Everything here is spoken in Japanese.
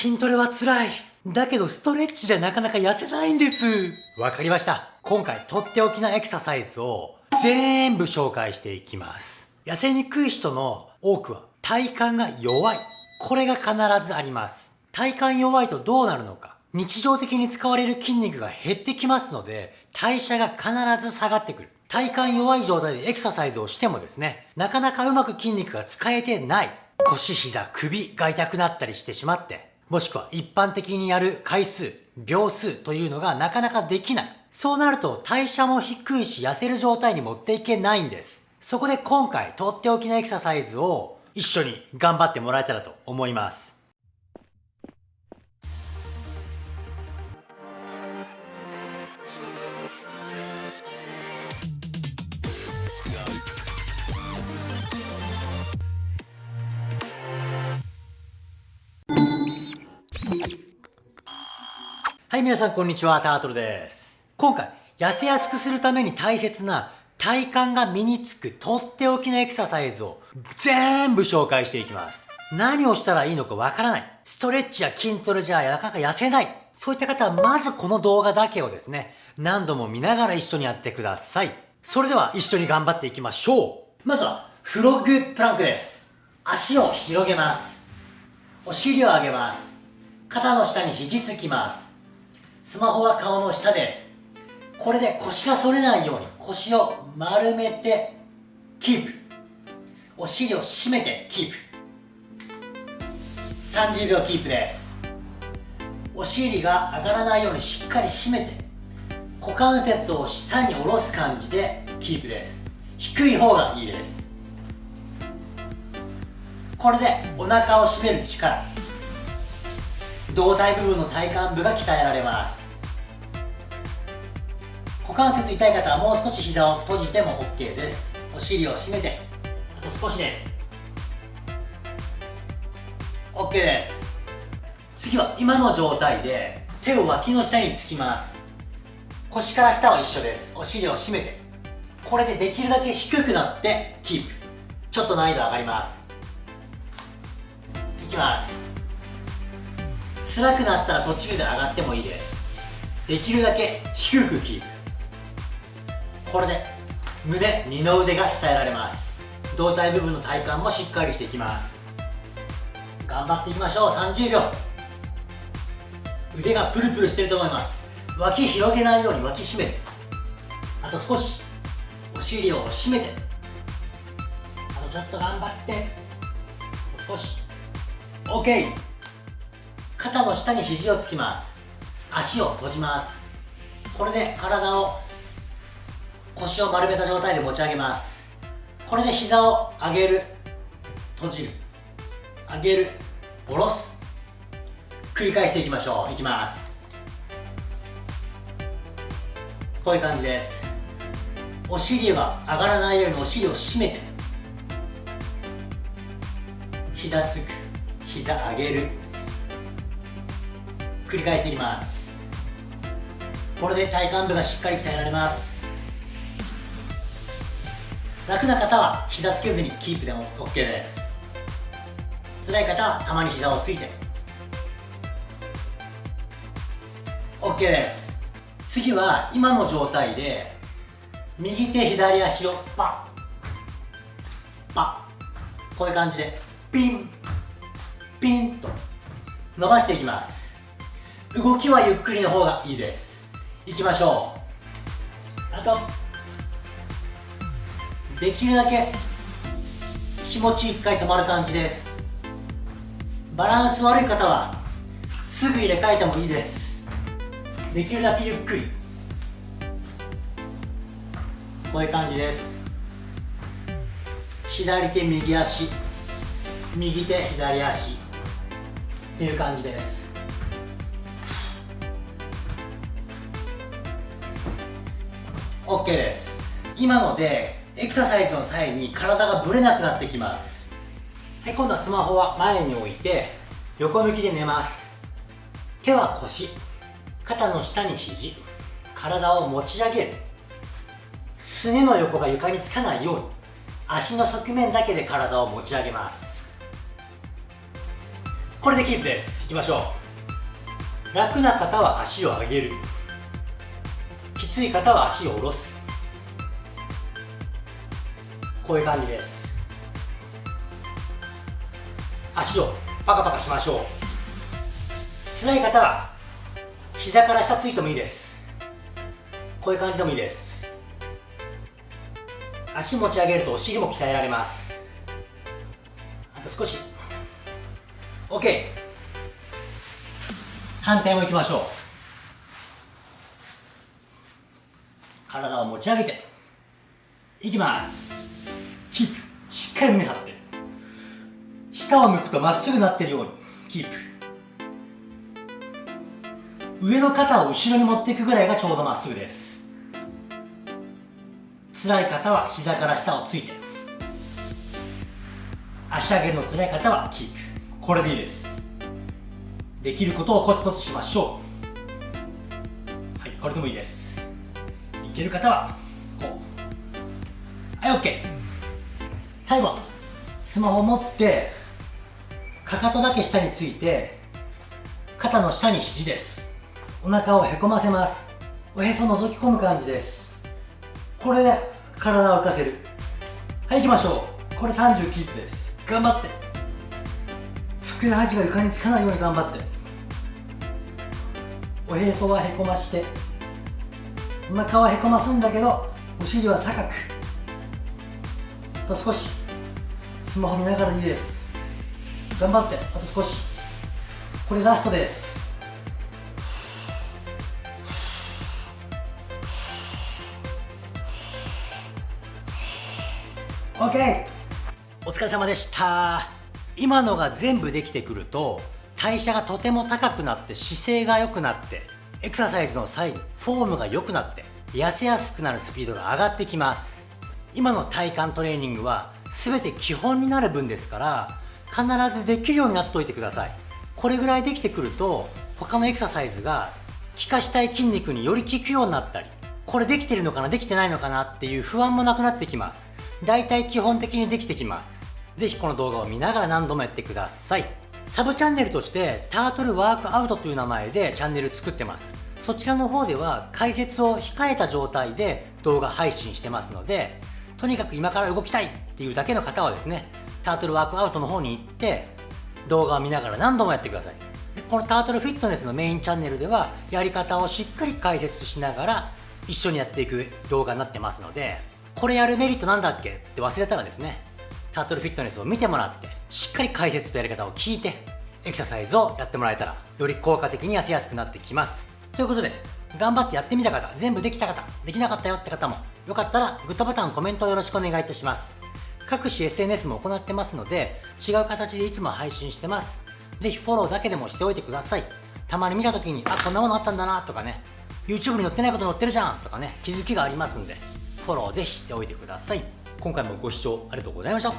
筋トレは辛い。だけどストレッチじゃなかなか痩せないんです。わかりました。今回とっておきなエクササイズを全部紹介していきます。痩せにくい人の多くは体幹が弱い。これが必ずあります。体幹弱いとどうなるのか。日常的に使われる筋肉が減ってきますので、代謝が必ず下がってくる。体幹弱い状態でエクササイズをしてもですね、なかなかうまく筋肉が使えてない。腰、膝、首が痛くなったりしてしまって、もしくは一般的にやる回数、秒数というのがなかなかできない。そうなると代謝も低いし痩せる状態に持っていけないんです。そこで今回とっておきのエクササイズを一緒に頑張ってもらえたらと思います。はい、皆さんこんにちは、タートルです。今回、痩せやすくするために大切な体幹が身につくとっておきのエクササイズを全部紹介していきます。何をしたらいいのかわからない。ストレッチや筋トレじゃなかなか痩せない。そういった方はまずこの動画だけをですね、何度も見ながら一緒にやってください。それでは一緒に頑張っていきましょう。まずは、フロッグプランクです。足を広げます。お尻を上げます。肩の下に肘つきます。スマホは顔の下です。これで腰が反れないように腰を丸めてキープ。お尻を締めてキープ。30秒キープです。お尻が上がらないようにしっかり締めて股関節を下に下ろす感じでキープです。低い方がいいです。これでお腹を締める力。胴体部分の体幹部が鍛えられます。股関節痛い方はもう少し膝を閉じても OK です。お尻を締めて。あと少しです。OK です。次は今の状態で手を脇の下につきます。腰から下は一緒です。お尻を締めて。これでできるだけ低くなってキープ。ちょっと難易度上がります。いきます。辛くなったら途中で上がってもいいです。できるだけ低くキープ。これで胸二の腕が鍛えられます。胴体部分の体幹もしっかりしていきます。頑張っていきましょう。30秒。腕がプルプルしてると思います。脇広げないように脇締めて。あと少し。お尻を締めて。あとちょっと頑張って。少し。OK 肩の下に肘をつきます。足を閉じます。これで体を腰を丸めた状態で持ち上げます。これで膝を上げる。閉じる。上げる。下ろす。繰り返していきましょう。いきます。こういう感じです。お尻が上がらないようにお尻を締めて。膝つく。膝上げる。繰り返していきます。これで体幹部がしっかり鍛えられます。楽な方は膝つけずにキープでも OK です。辛い方はたまに膝をついて。OK です。次は今の状態で右手左足をパッパッこういう感じでピンピンと伸ばしていきます。動きはゆっくりの方がいいです。いきましょう。あとできるだけ気持ち一回止まる感じです。バランス悪い方はすぐ入れ替えてもいいです。できるだけゆっくり。こういう感じです。左手右足。右手左足。っていう感じです。OK です。今のでエクササイズの際に体がぶれなくなってきます。はい今度はスマホは前に置いて横向きで寝ます。手は腰。肩の下に肘。体を持ち上げる。すねの横が床につかないように。足の側面だけで体を持ち上げます。ここれでキープです。いきましょう。楽な方は足を上げる。きつい方は足を下ろす。こういう感じです。足をパカパカしましょう。辛い方は膝から下ついてもいいです。こういう感じでもいいです。足持ち上げるとお尻も鍛えられます。あと少し。OK 反対もいきましょう。体を持ち上げていきます。キープしっかり胸張って。下を向くとまっすぐなってるようにキープ。上の肩を後ろに持っていくぐらいがちょうどまっすぐです。辛い方は膝から下をついて。足上げるの辛い方はキープ。これでいいです。できることをコツコツしましょう。はいこれでもいいです。いける方はこう。はい OK 最後スマホ持ってかかとだけ下について肩の下に肘です。お腹をへこませます。おへそ覗き込む感じです。これで体を浮かせる。はい行きましょう。これ30キープです。頑張って。ふくらはぎが床につかないように頑張って。おへそはへこましてお腹はへこますんだけどお尻は高く。と少しスマホ見ながらでいいです。頑張ってあと少し。これラストです。OK! お疲れ様でした。今のが全部できてくると代謝がとても高くなって姿勢が良くなってエクササイズの際にフォームが良くなって痩せやすくなるスピードが上がってきます。今の体幹トレーニングは全て基本になる分ですから必ずできるようになっておいてください。これぐらいできてくると他のエクササイズが効かしたい筋肉により効くようになったりこれできてるのかなできてないのかなっていう不安もなくなってきます。大体基本的にできてきます。ぜひこの動画を見ながら何度もやってください。サブチャンネルとしてタートルワークアウトという名前でチャンネル作ってます。そちらの方では解説を控えた状態で動画配信してますのでとにかく今から動きたいっていうだけの方はですねタートルワークアウトの方に行って動画を見ながら何度もやってください。でこのタートルフィットネスのメインチャンネルではやり方をしっかり解説しながら一緒にやっていく動画になってますのでこれやるメリットなんだっけって忘れたらですねタートルフィットネスを見てもらってしっかり解説とやり方を聞いてエクササイズをやってもらえたらより効果的に痩せやすくなってきます。ということで頑張ってやってみた方全部できた方できなかったよって方もよかったらグッドボタンコメントよろしくお願いいたします。各種 SNS も行ってますので違う形でいつも配信してます。ぜひフォローだけでもしておいてください。たまに見た時にあこんなものあったんだなとかね YouTube に載ってないこと載ってるじゃんとかね気づきがありますんでフォローぜひしておいてください。今回もご視聴ありがとうございました。